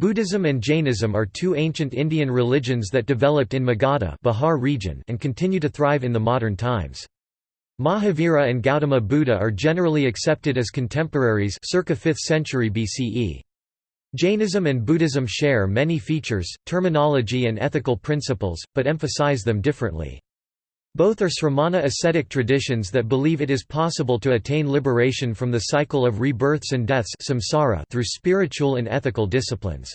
Buddhism and Jainism are two ancient Indian religions that developed in Magadha Bihar region and continue to thrive in the modern times. Mahavira and Gautama Buddha are generally accepted as contemporaries circa 5th century BCE. Jainism and Buddhism share many features, terminology and ethical principles, but emphasize them differently. Both are sramana ascetic traditions that believe it is possible to attain liberation from the cycle of rebirths and deaths samsara through spiritual and ethical disciplines.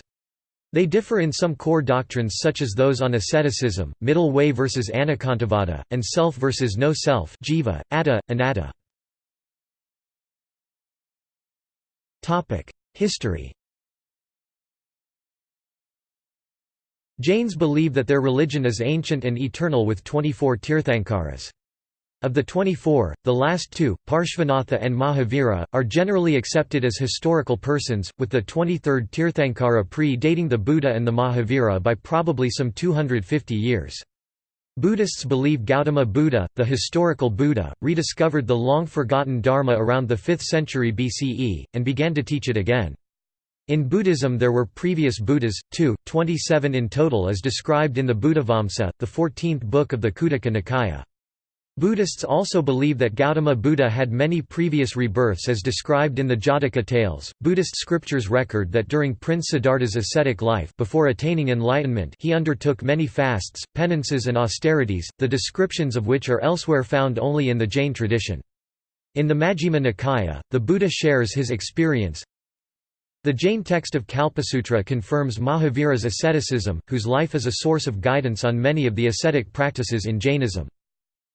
They differ in some core doctrines such as those on asceticism, middle way versus anekantavada, and self versus no self jiva, atta, anatta. History Jains believe that their religion is ancient and eternal with 24 Tirthankaras. Of the 24, the last two, Parshvanatha and Mahavira, are generally accepted as historical persons, with the 23rd Tirthankara pre-dating the Buddha and the Mahavira by probably some 250 years. Buddhists believe Gautama Buddha, the historical Buddha, rediscovered the long-forgotten Dharma around the 5th century BCE, and began to teach it again. In Buddhism there were previous Buddhas, two, 27 in total as described in the Buddhavamsa, the 14th book of the Khuddaka Nikaya. Buddhists also believe that Gautama Buddha had many previous rebirths as described in the Jataka tales. Buddhist scriptures record that during Prince Siddhartha's ascetic life before attaining enlightenment he undertook many fasts, penances and austerities, the descriptions of which are elsewhere found only in the Jain tradition. In the Majjhima Nikaya, the Buddha shares his experience, the Jain text of Kalpasutra confirms Mahavira's asceticism, whose life is a source of guidance on many of the ascetic practices in Jainism.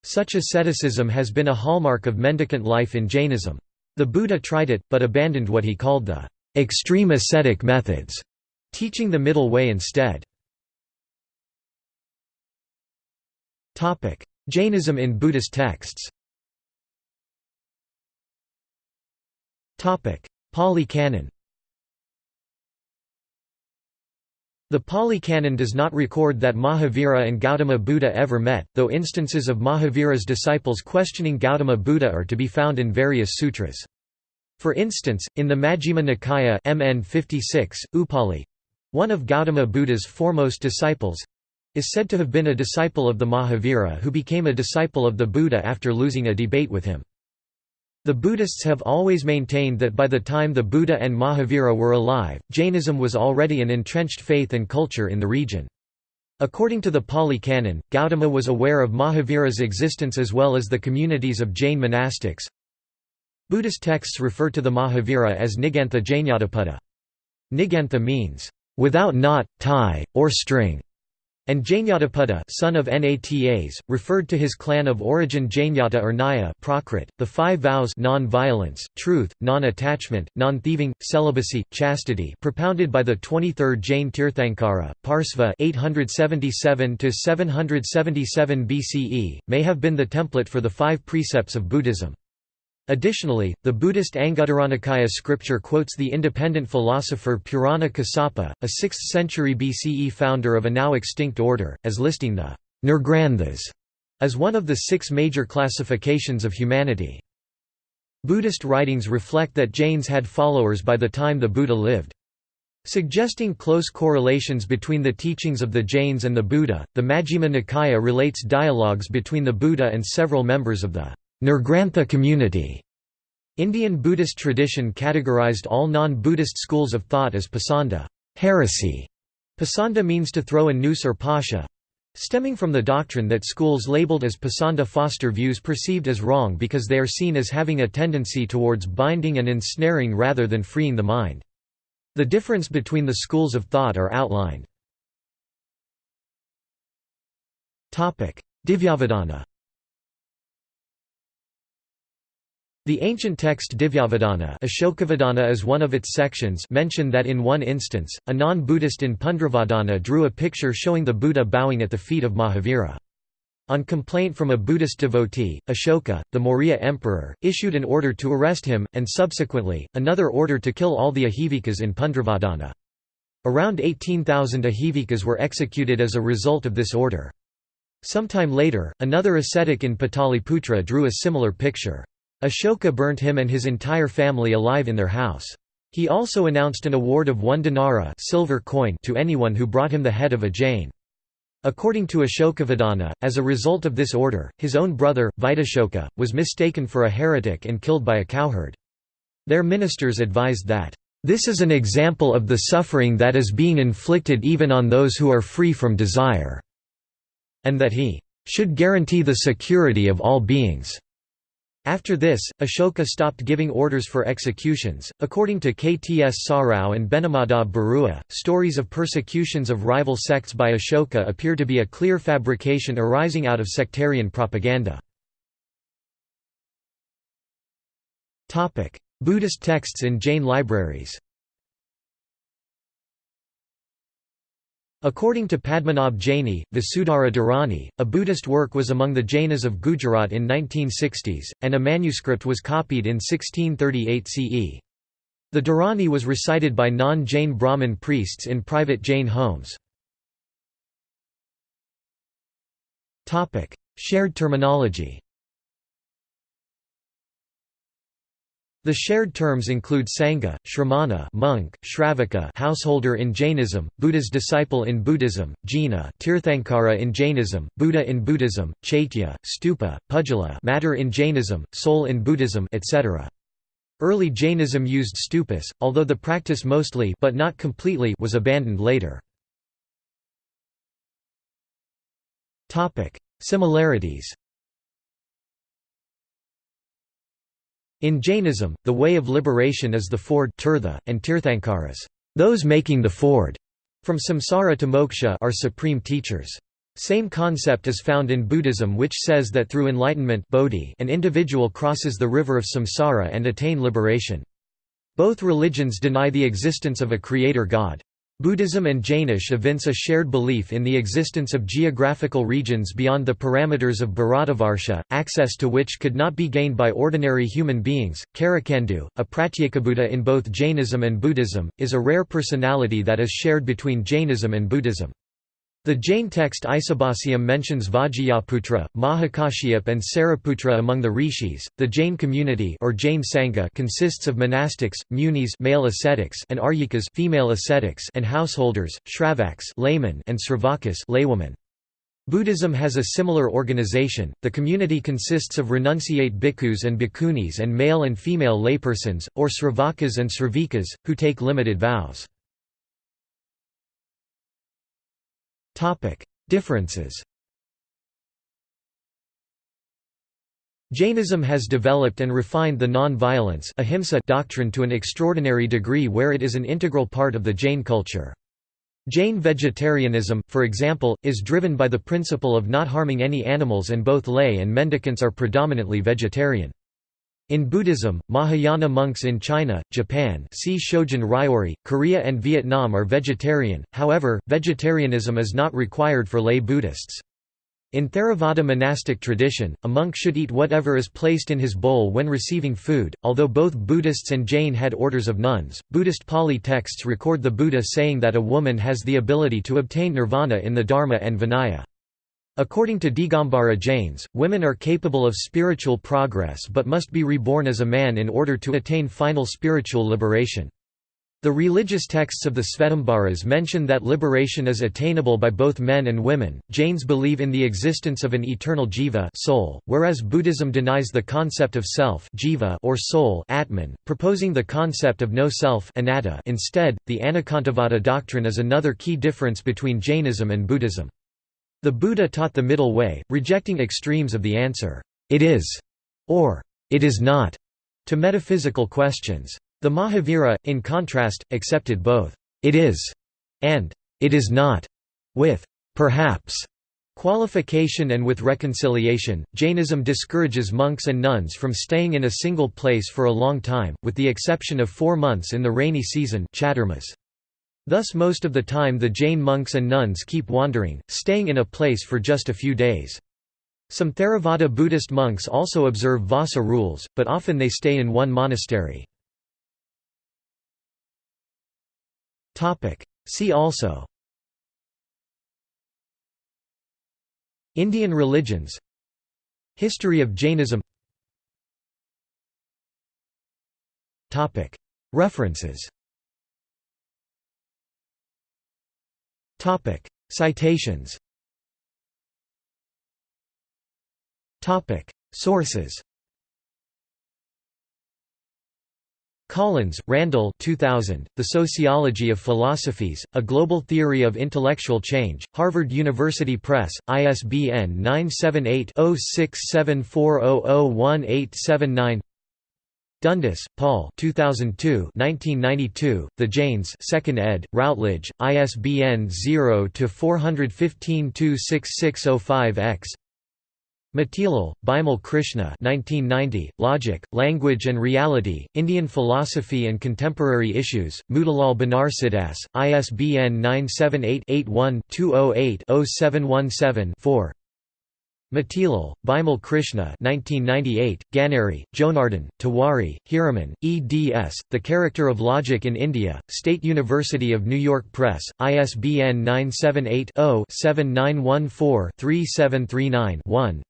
Such asceticism has been a hallmark of mendicant life in Jainism. The Buddha tried it, but abandoned what he called the extreme ascetic methods, teaching the middle way instead. Jainism in Buddhist texts Pali Canon The Pali Canon does not record that Mahavira and Gautama Buddha ever met, though instances of Mahavira's disciples questioning Gautama Buddha are to be found in various sutras. For instance, in the Majjhima Nikaya MN 56, Upali one of Gautama Buddha's foremost disciples is said to have been a disciple of the Mahavira who became a disciple of the Buddha after losing a debate with him. The Buddhists have always maintained that by the time the Buddha and Mahavira were alive, Jainism was already an entrenched faith and culture in the region. According to the Pali Canon, Gautama was aware of Mahavira's existence as well as the communities of Jain monastics. Buddhist texts refer to the Mahavira as Nigantha Jainyadapada. Nigantha means, without knot, tie, or string and Jainyadapada son of Natas, referred to his clan of origin Jainyata or Naya Prakrit, the five vows non-violence, truth, non-attachment, non-thieving, celibacy, chastity propounded by the 23rd Jain Tirthankara, Parsva 877–777 BCE, may have been the template for the five precepts of Buddhism. Additionally, the Buddhist Anguttaranikaya scripture quotes the independent philosopher Purana Kassapa, a 6th century BCE founder of a now extinct order, as listing the Nirgranthas as one of the six major classifications of humanity. Buddhist writings reflect that Jains had followers by the time the Buddha lived. Suggesting close correlations between the teachings of the Jains and the Buddha, the Majjhima Nikaya relates dialogues between the Buddha and several members of the Nirgrantha community. Indian Buddhist tradition categorized all non-Buddhist schools of thought as pasanda heresy". Pasanda means to throw a noose or pasha, stemming from the doctrine that schools labeled as pasanda foster views perceived as wrong because they are seen as having a tendency towards binding and ensnaring rather than freeing the mind. The difference between the schools of thought are outlined. Divyavadana The ancient text Divyavadana Ashokavadana is one of its sections mention that in one instance, a non-Buddhist in Pundravardhana drew a picture showing the Buddha bowing at the feet of Mahavira. On complaint from a Buddhist devotee, Ashoka, the Maurya emperor, issued an order to arrest him, and subsequently, another order to kill all the Ajivikas in Pundravardhana. Around 18,000 Ajivikas were executed as a result of this order. Sometime later, another ascetic in Pataliputra drew a similar picture. Ashoka burnt him and his entire family alive in their house. He also announced an award of one dinara silver coin to anyone who brought him the head of a Jain. According to Ashokavadana, as a result of this order, his own brother, Vitashoka, was mistaken for a heretic and killed by a cowherd. Their ministers advised that, "...this is an example of the suffering that is being inflicted even on those who are free from desire," and that he should guarantee the security of all beings. After this, Ashoka stopped giving orders for executions. According to Kts Sarao and Benimadhab Barua, stories of persecutions of rival sects by Ashoka appear to be a clear fabrication arising out of sectarian propaganda. Buddhist texts in Jain libraries According to Padmanabh Jaini, Vasudhara Dharani, a Buddhist work was among the Jainas of Gujarat in 1960s, and a manuscript was copied in 1638 CE. The Dharani was recited by non-Jain Brahmin priests in private Jain homes. Shared terminology The shared terms include Sangha, Shramana monk, Shravaka householder in Jainism, Buddha's disciple in Buddhism, Jina Tirthankara in Jainism, Buddha in Buddhism, Chaitya, Stupa, Pudgala matter in Jainism, soul in Buddhism etc. Early Jainism used stupas, although the practice mostly but not completely was abandoned later. Similarities In Jainism, the way of liberation is the ford tirtha, and tirthankaras those making the ford from samsara to moksha are supreme teachers. Same concept is found in Buddhism which says that through enlightenment bodhi an individual crosses the river of samsara and attain liberation. Both religions deny the existence of a creator god. Buddhism and Jainism evince a shared belief in the existence of geographical regions beyond the parameters of Bharatavarsha, access to which could not be gained by ordinary human beings. Karakandu, a Pratyekabuddha in both Jainism and Buddhism, is a rare personality that is shared between Jainism and Buddhism. The Jain text Isabhasyam mentions Vajrayaputra, Mahakashyap and Sariputra among the rishis. The Jain community or Jain sangha consists of monastics, munis, male ascetics, and aryikas, female ascetics, and householders, shravaks, laymen, and sravakas, laywomen. Buddhism has a similar organization. The community consists of renunciate bhikkhus and bhikkhunis and male and female laypersons, or sravakas and sravikas, who take limited vows. Differences Jainism has developed and refined the non-violence doctrine to an extraordinary degree where it is an integral part of the Jain culture. Jain vegetarianism, for example, is driven by the principle of not harming any animals and both lay and mendicants are predominantly vegetarian. In Buddhism, Mahayana monks in China, Japan see Shojin Ryori, Korea and Vietnam are vegetarian, however, vegetarianism is not required for lay Buddhists. In Theravada monastic tradition, a monk should eat whatever is placed in his bowl when receiving food. Although both Buddhists and Jain had orders of nuns, Buddhist Pali texts record the Buddha saying that a woman has the ability to obtain nirvana in the Dharma and Vinaya. According to Digambara Jains, women are capable of spiritual progress but must be reborn as a man in order to attain final spiritual liberation. The religious texts of the Svetambaras mention that liberation is attainable by both men and women. Jains believe in the existence of an eternal jiva soul, whereas Buddhism denies the concept of self jiva or soul atman, proposing the concept of no self anatta. Instead, the Anekantavada doctrine is another key difference between Jainism and Buddhism. The Buddha taught the middle way, rejecting extremes of the answer, "'it is' or "'it is not' to metaphysical questions. The Mahavira, in contrast, accepted both "'it is' and "'it is not' with "'perhaps' Qualification and with reconciliation, Jainism discourages monks and nuns from staying in a single place for a long time, with the exception of four months in the rainy season chaturmas. Thus most of the time the Jain monks and nuns keep wandering, staying in a place for just a few days. Some Theravada Buddhist monks also observe Vassa rules, but often they stay in one monastery. See also Indian religions History of Jainism References Citations. Topic: Sources. Collins, Randall 2000, The Sociology of Philosophies, A Global Theory of Intellectual Change, Harvard University Press, ISBN 978-0674001879 Dundas, Paul 2002 1992, The Jains 2nd ed., Routledge, ISBN 0-415-26605-X Motilal, Bimal Krishna 1990, Logic, Language and Reality, Indian Philosophy and Contemporary Issues, Motilal Banarsidass, ISBN 978-81-208-0717-4 Motilal, Bimal Krishna 1998, Ganeri, Jonardon, Tiwari, Hiraman, eds. The Character of Logic in India, State University of New York Press, ISBN 978 0 7914 3739 1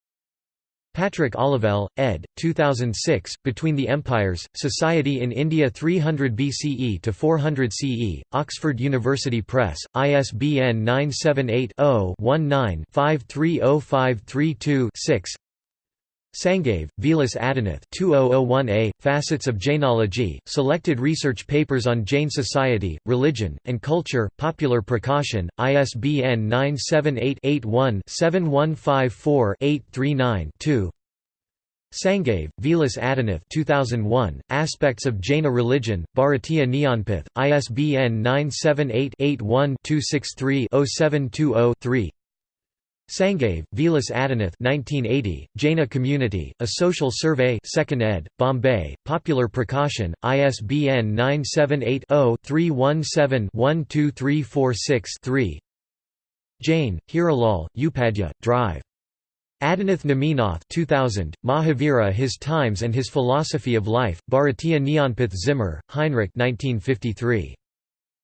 Patrick Olivelle, ed. 2006, Between the Empires, Society in India 300 BCE to 400 CE, Oxford University Press, ISBN 978-0-19-530532-6 Sangave, Vilas Adinath 2001a, Facets of Jainology, Selected Research Papers on Jain Society, Religion, and Culture, Popular Prakashan, ISBN 978-81-7154-839-2 Sangave, Vilas Adinath 2001, Aspects of Jaina Religion, Bharatiya Jnanpith, ISBN 978-81-263-0720-3 Sangave, Vilas Adinath 1980, Jaina Community, A Social Survey 2nd ed., Bombay, Popular Prakashan, ISBN 978-0-317-12346-3 Jain, Hiralal, Upadhyay, Drive. Adinath Neminath 2000, Mahavira His Times and His Philosophy of Life, Bharatiya Jnanpith Zimmer, Heinrich 1953.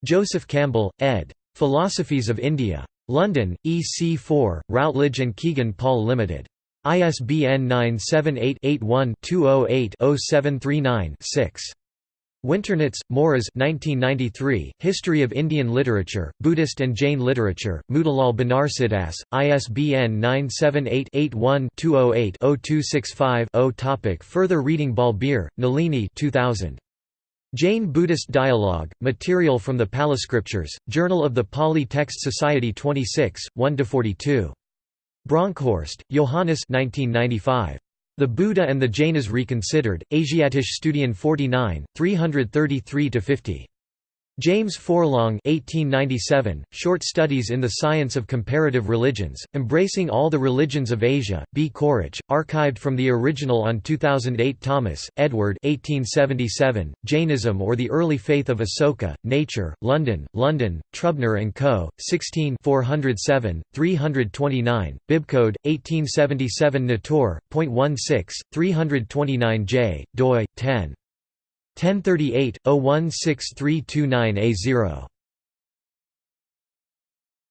Joseph Campbell, ed. Philosophies of India. London, EC4, Routledge and Kegan Paul Limited. ISBN 978-81-208-0739-6. Winternitz, Morris 1993, History of Indian Literature, Buddhist and Jain Literature, Motilal Banarsidass, ISBN 978-81-208-0265-0 Topic Further reading Balbir, Nalini 2000. Jain-Buddhist Dialogue, Material from the Pali Scriptures, Journal of the Pali Text Society 26, 1–42. Bronkhorst, Johannes 1995. The Buddha and the Jainas Reconsidered, Asiatische Studien 49, 333–50. James Forlong 1897, Short Studies in the Science of Comparative Religions, Embracing All the Religions of Asia, B. Quaritch, archived from the original on 2008 Thomas, Edward 1877, Jainism or the Early Faith of Asoka, Nature, London, London, Trubner & Co., 16 407, 329, Bibcode, 1877 Natur.16, 329j, doi, 10. 1038 016329 A0